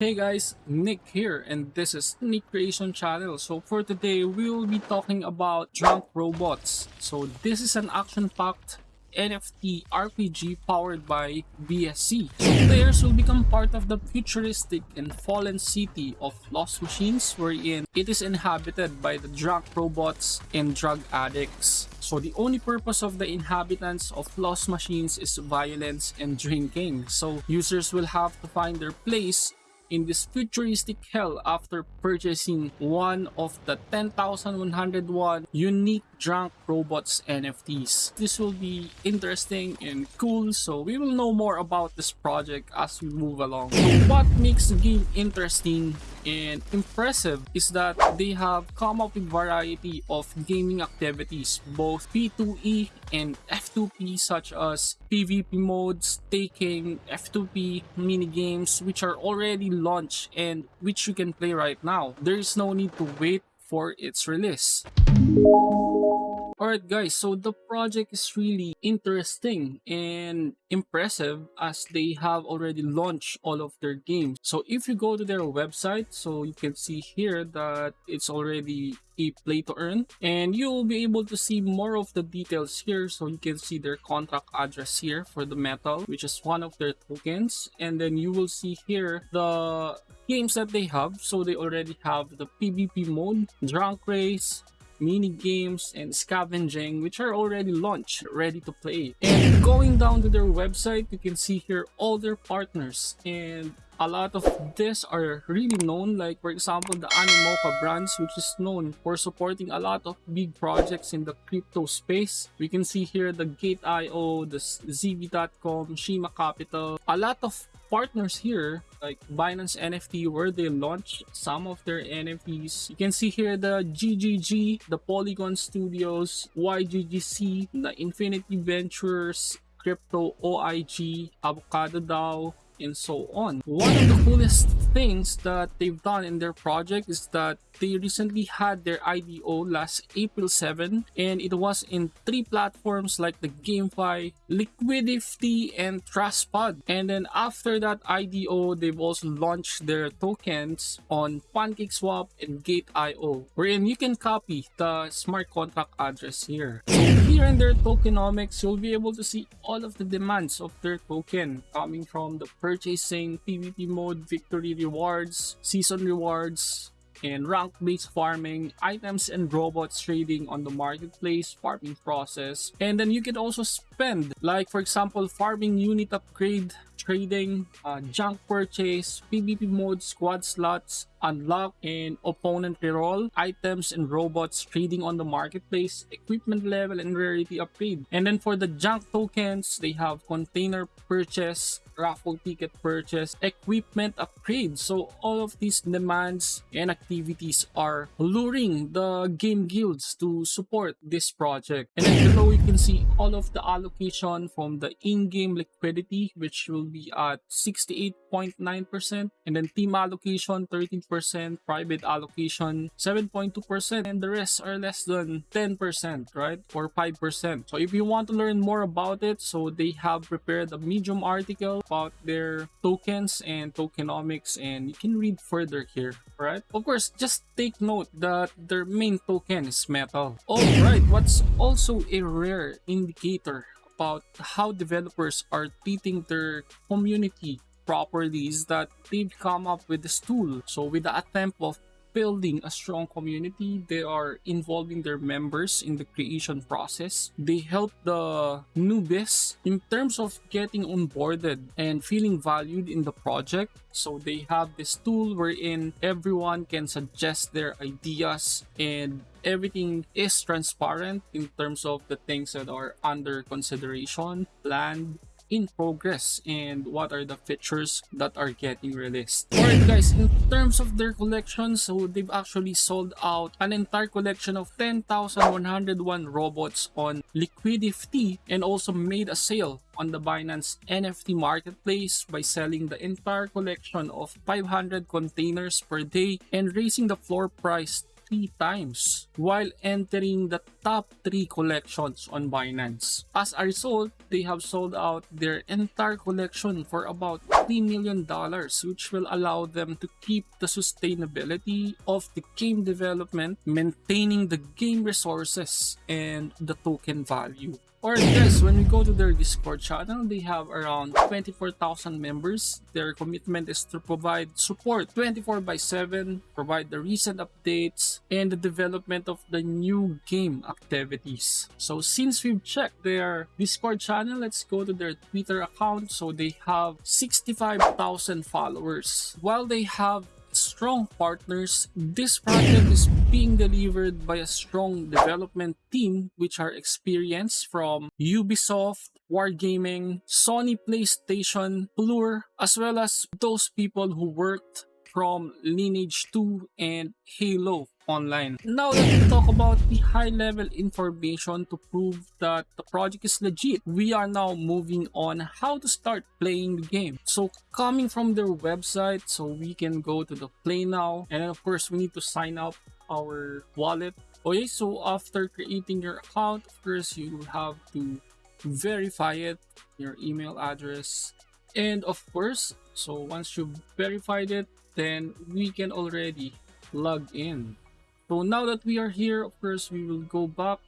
Hey guys, Nick here and this is Nick Creation Channel. So for today, we will be talking about Drunk Robots. So this is an action-packed NFT RPG powered by BSC. Players will become part of the futuristic and fallen city of Lost Machines wherein it is inhabited by the drunk robots and drug addicts. So the only purpose of the inhabitants of Lost Machines is violence and drinking. So users will have to find their place in this futuristic hell after purchasing one of the 10,101 unique drunk robots NFTs. This will be interesting and cool so we will know more about this project as we move along. What makes the game interesting and impressive is that they have come up with variety of gaming activities both P2E and F2P such as PvP modes, taking F2P mini games which are already launched and which you can play right now. There is no need to wait for its release. Alright guys, so the project is really interesting and impressive as they have already launched all of their games. So if you go to their website, so you can see here that it's already a play to earn. And you will be able to see more of the details here. So you can see their contract address here for the metal which is one of their tokens. And then you will see here the games that they have. So they already have the pvp mode drunk race mini games and scavenging which are already launched ready to play. And going down to their website you can see here all their partners. And a lot of this are really known like for example the Animoca brands which is known for supporting a lot of big projects in the crypto space. We can see here the Gate.io, the ZB.com, Shima Capital, a lot of partners here like Binance NFT where they launch some of their NFTs. You can see here the GGG, the Polygon Studios, YGGC, the Infinity Ventures, Crypto OIG, Avocado DAO, and so on. One of the coolest things that they've done in their project is that they recently had their IDO last April 7 and it was in three platforms like the GameFi, Liquidifty, and TrustPad. And then after that IDO, they've also launched their tokens on PancakeSwap and Gate.io wherein you can copy the smart contract address here. Here in their tokenomics, you'll be able to see all of the demands of their token coming from the purchasing, PvP mode, victory rewards, season rewards, and rank-based farming, items and robots trading on the marketplace, farming process. And then you can also spend, like for example, farming unit upgrade, trading, uh, junk purchase, PvP mode, squad slots, unlock and opponent reroll, items and robots trading on the marketplace, equipment level and rarity upgrade. And then for the junk tokens, they have container purchase, raffle ticket purchase, equipment upgrade. So all of these demands and activities are luring the game guilds to support this project. And then below you can see all of the allocation from the in-game liquidity which will be at 68.9% and then team allocation 13%, private allocation 7.2% and the rest are less than 10%, right? Or 5%. So if you want to learn more about it, so they have prepared a Medium article about their tokens and tokenomics and you can read further here, right? Of course, just take note that their main token is metal. Alright, what's also a rare indicator about how developers are treating their community properly is that they've come up with this tool. So with the attempt of building a strong community. They are involving their members in the creation process. They help the newbies in terms of getting onboarded and feeling valued in the project. So they have this tool wherein everyone can suggest their ideas and everything is transparent in terms of the things that are under consideration, planned, in progress and what are the features that are getting released. Alright guys, in terms of their collection, so they've actually sold out an entire collection of 10,101 robots on Liquidifty and also made a sale on the Binance NFT marketplace by selling the entire collection of 500 containers per day and raising the floor price three times while entering the top three collections on Binance. As a result, they have sold out their entire collection for about $3 million which will allow them to keep the sustainability of the game development, maintaining the game resources and the token value. Alright guys, when we go to their Discord channel, they have around 24,000 members. Their commitment is to provide support 24 by 7, provide the recent updates, and the development of the new game activities. So since we've checked their Discord channel, let's go to their Twitter account. So they have 65,000 followers. While they have strong partners, this project is being delivered by a strong development team which are experienced from Ubisoft, Wargaming, Sony PlayStation, Blur, as well as those people who worked from Lineage 2 and Halo online. Now let me talk about the high level information to prove that the project is legit. We are now moving on how to start playing the game. So coming from their website, so we can go to the play now and of course we need to sign up our wallet. Okay, so after creating your account, of course you have to verify it, your email address, and of course, so once you've verified it, then we can already log in. So now that we are here, of course, we will go back.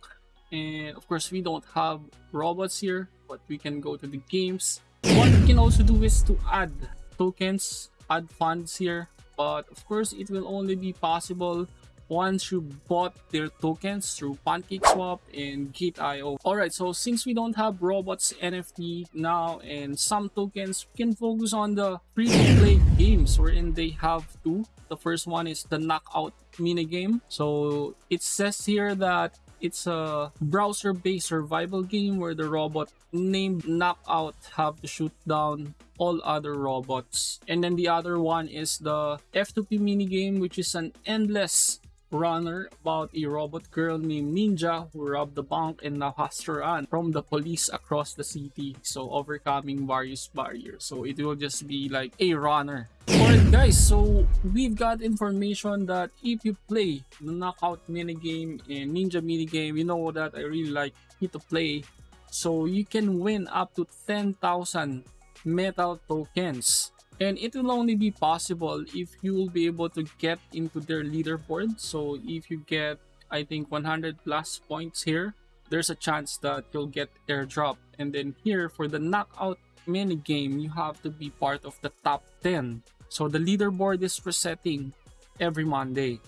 And of course, we don't have robots here, but we can go to the games. What we can also do is to add tokens, add funds here. But of course, it will only be possible once you bought their tokens through PancakeSwap and Gate.io. Alright, so since we don't have robots NFT now and some tokens, we can focus on the free-to-play games wherein they have two. The first one is the Knockout minigame. So it says here that it's a browser-based survival game where the robot named Knockout have to shoot down all other robots. And then the other one is the F2P minigame which is an endless runner about a robot girl named Ninja who robbed the bank and now has to run from the police across the city. So overcoming various barriers. So it will just be like a runner. Alright guys, so we've got information that if you play the knockout minigame and ninja minigame, you know that I really like it to play. So you can win up to 10,000 metal tokens and it will only be possible if you will be able to get into their leaderboard. So if you get i think 100 plus points here there's a chance that you'll get airdrop. And then here for the knockout mini game you have to be part of the top 10 so the leaderboard is resetting every monday.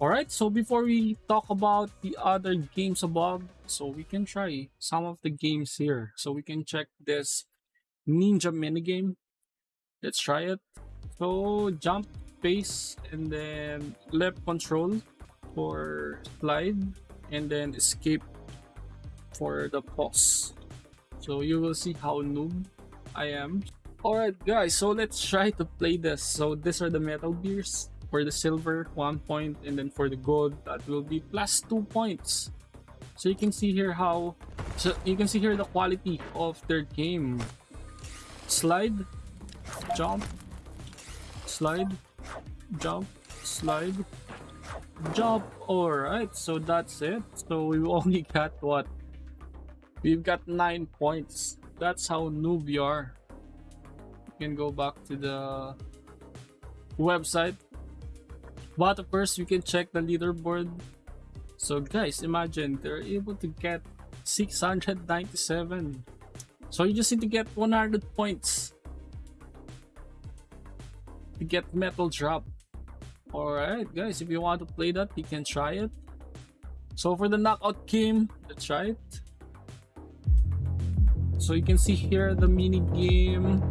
All right so before we talk about the other games above so we can try some of the games here. So we can check this ninja mini game Let's try it. So jump, space, and then left control for slide, and then escape for the pause. So you will see how noob I am. Alright guys, so let's try to play this. So these are the metal gears. For the silver, 1 point, and then for the gold, that will be plus 2 points. So you can see here how, so you can see here the quality of their game. Slide, jump, slide, jump, slide, jump. Alright, so that's it. So we only got what? We've got 9 points. That's how noob we are. You can go back to the website. But of course, you can check the leaderboard. So guys, imagine they're able to get 697. So you just need to get 100 points to get metal drop. Alright guys if you want to play that you can try it. So for the knockout game let's try it. So you can see here the mini game.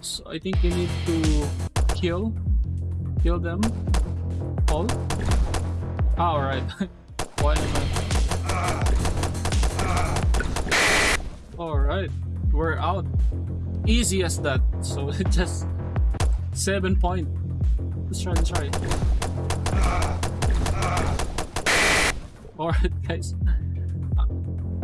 So i think you need to kill kill them all. All right why all right we're out. Easy as that. So just Seven point. Let's try, let's try. Alright guys.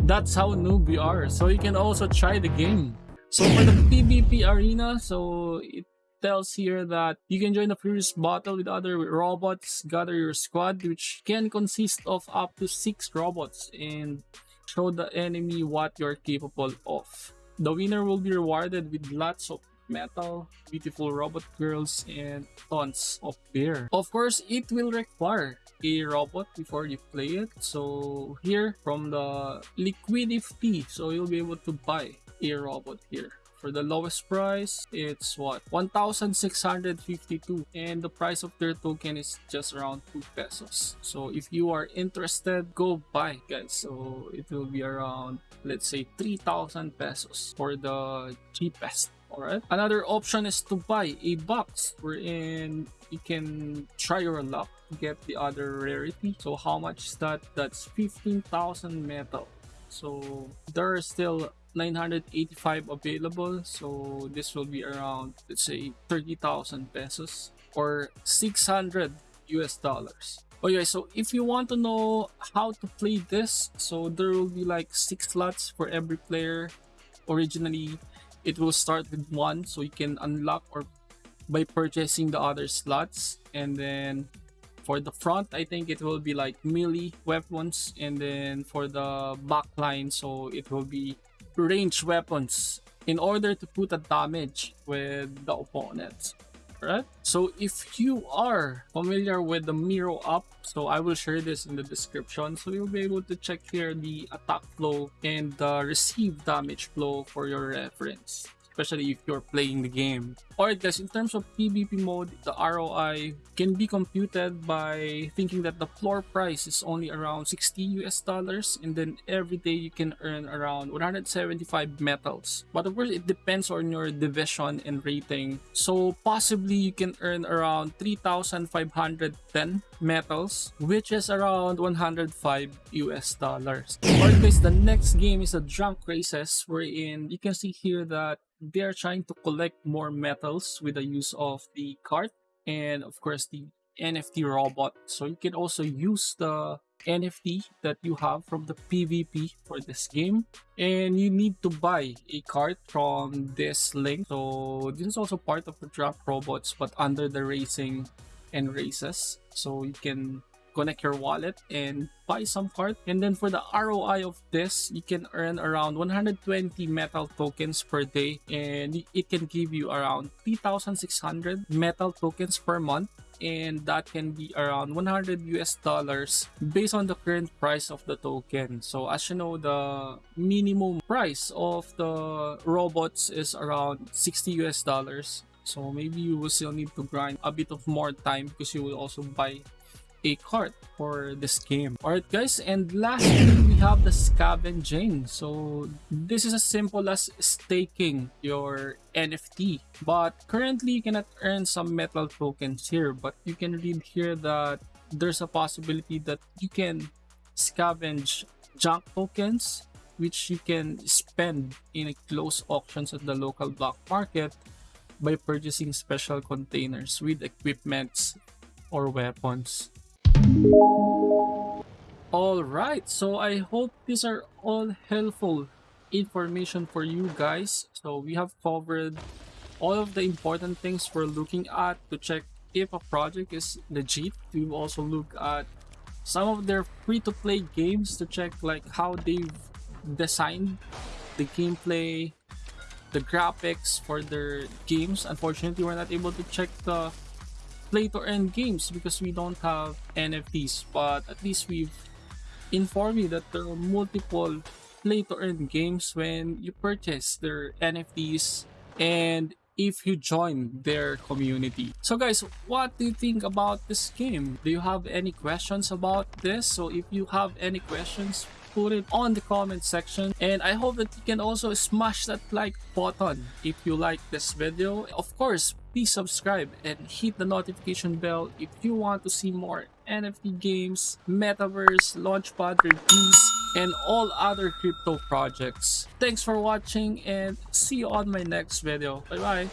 That's how noob we are. So you can also try the game. So for the PvP arena, so it tells here that you can join a furious battle with other robots, gather your squad, which can consist of up to 6 robots, and show the enemy what you're capable of. The winner will be rewarded with lots of metal, beautiful robot girls, and tons of beer. Of course, it will require a robot before you play it. So here from the Liquidifty, so you'll be able to buy a robot here. For the lowest price, it's what? 1,652 and the price of their token is just around 2 pesos. So if you are interested, go buy guys. So it will be around, let's say 3,000 pesos for the cheapest. Alright. Another option is to buy a box wherein you can try your luck to get the other rarity. So how much is that? That's 15,000 metal. So there are still 985 available. So this will be around, let's say 30,000 pesos or 600 US dollars. Oh okay, so if you want to know how to play this, so there will be like six slots for every player. Originally, it will start with one, so you can unlock or by purchasing the other slots, and then for the front i think it will be like melee weapons. And then for the back line so it will be range weapons in order to put a damage with the opponent right? So if you are familiar with the miro up so i will share this in the description. So you'll be able to check here the attack flow and the receive damage flow for your reference especially if you're playing the game. Alright guys, in terms of PvP mode, the ROI can be computed by thinking that the floor price is only around 60 US dollars and then every day you can earn around 175 metals. But of course, it depends on your division and rating. So possibly you can earn around 3,510 metals, which is around 105 US dollars. Alright guys, the next game is a Drunk Races wherein you can see here that they are trying to collect more metals with the use of the cart and of course the NFT robot. So you can also use the NFT that you have from the PvP for this game and you need to buy a cart from this link. So this is also part of the drop robots but under the racing and races. So you can connect your wallet and buy some card. And then for the ROI of this, you can earn around 120 metal tokens per day and it can give you around 3,600 metal tokens per month and that can be around 100 US dollars based on the current price of the token. So as you know, the minimum price of the robots is around 60 US dollars. So maybe you will still need to grind a bit of more time because you will also buy a cart for this game. Alright guys, and lastly we have the scavenging. So this is as simple as staking your NFT. But currently you cannot earn some metal tokens here. But you can read here that there's a possibility that you can scavenge junk tokens which you can spend in closed auctions at the local black market by purchasing special containers with equipments or weapons. Alright, so I hope these are all helpful information for you guys. So we have covered all of the important things we're looking at to check if a project is legit. We've also look at some of their free-to-play games to check like how they've designed the gameplay, the graphics for their games. Unfortunately, we're not able to check the play to earn games because we don't have NFTs but at least we've informed you that there are multiple play to earn games when you purchase their NFTs and if you join their community. So guys, what do you think about this game? Do you have any questions about this? So if you have any questions, put it on the comment section and I hope that you can also smash that like button if you like this video. Of course, please subscribe and hit the notification bell if you want to see more NFT games, Metaverse, Launchpad reviews, and all other crypto projects. Thanks for watching and see you on my next video. Bye bye!